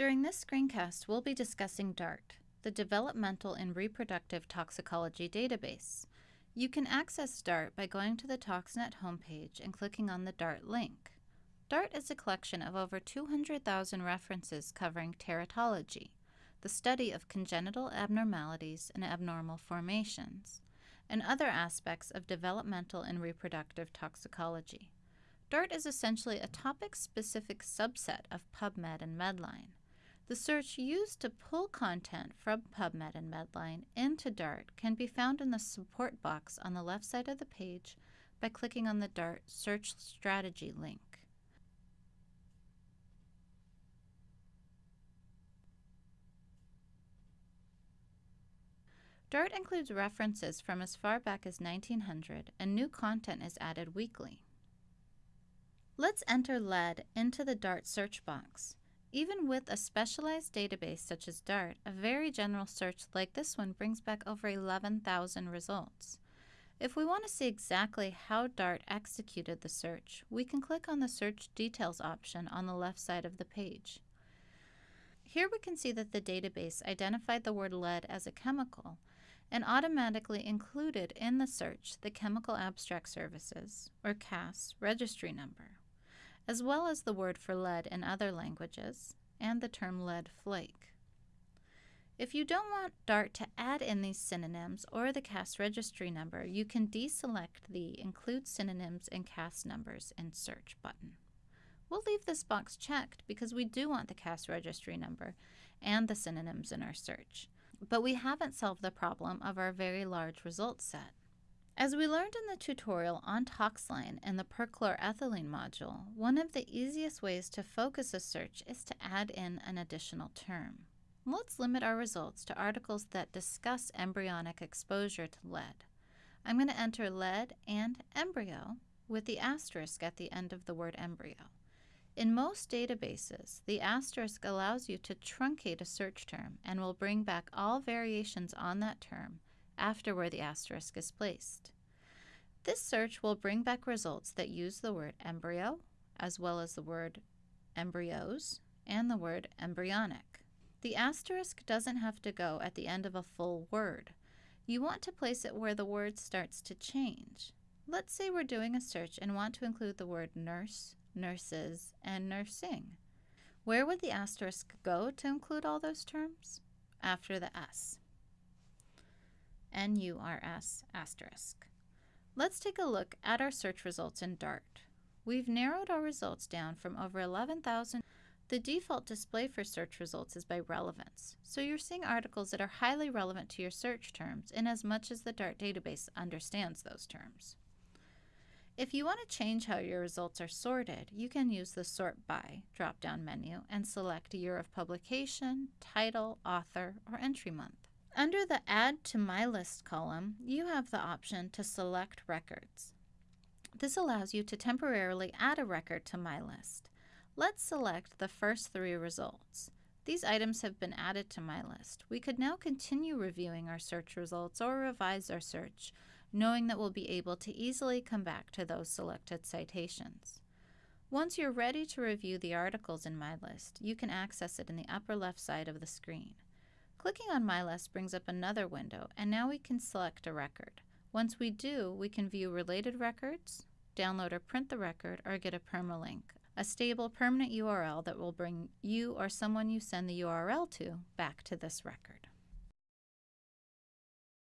During this screencast, we'll be discussing DART, the Developmental and Reproductive Toxicology Database. You can access DART by going to the ToxNet homepage and clicking on the DART link. DART is a collection of over 200,000 references covering teratology, the study of congenital abnormalities and abnormal formations, and other aspects of developmental and reproductive toxicology. DART is essentially a topic-specific subset of PubMed and Medline. The search used to pull content from PubMed and Medline into DART can be found in the support box on the left side of the page by clicking on the DART Search Strategy link. DART includes references from as far back as 1900 and new content is added weekly. Let's enter lead into the DART search box. Even with a specialized database such as DART, a very general search like this one brings back over 11,000 results. If we want to see exactly how DART executed the search, we can click on the Search Details option on the left side of the page. Here we can see that the database identified the word lead as a chemical, and automatically included in the search the Chemical Abstract Services, or CAS, registry number, as well as the word for lead in other languages and the term lead flake. If you don't want DART to add in these synonyms or the CAS registry number, you can deselect the Include Synonyms and CAS Numbers in Search button. We'll leave this box checked because we do want the CAS registry number and the synonyms in our search but we haven't solved the problem of our very large result set. As we learned in the tutorial on Toxline and the perchloroethylene module, one of the easiest ways to focus a search is to add in an additional term. Let's limit our results to articles that discuss embryonic exposure to lead. I'm going to enter lead and embryo with the asterisk at the end of the word embryo. In most databases, the asterisk allows you to truncate a search term and will bring back all variations on that term after where the asterisk is placed. This search will bring back results that use the word embryo, as well as the word embryos and the word embryonic. The asterisk doesn't have to go at the end of a full word. You want to place it where the word starts to change. Let's say we're doing a search and want to include the word nurse, nurses, and nursing. Where would the asterisk go to include all those terms? After the S. N-U-R-S asterisk. Let's take a look at our search results in DART. We've narrowed our results down from over 11,000. The default display for search results is by relevance, so you're seeing articles that are highly relevant to your search terms in as much as the DART database understands those terms. If you want to change how your results are sorted, you can use the Sort By drop-down menu and select year of publication, title, author, or entry month. Under the Add to My List column, you have the option to select records. This allows you to temporarily add a record to My List. Let's select the first three results. These items have been added to My List. We could now continue reviewing our search results or revise our search knowing that we'll be able to easily come back to those selected citations. Once you're ready to review the articles in my list, you can access it in the upper left side of the screen. Clicking on My List brings up another window, and now we can select a record. Once we do, we can view related records, download or print the record, or get a permalink, a stable permanent URL that will bring you or someone you send the URL to back to this record.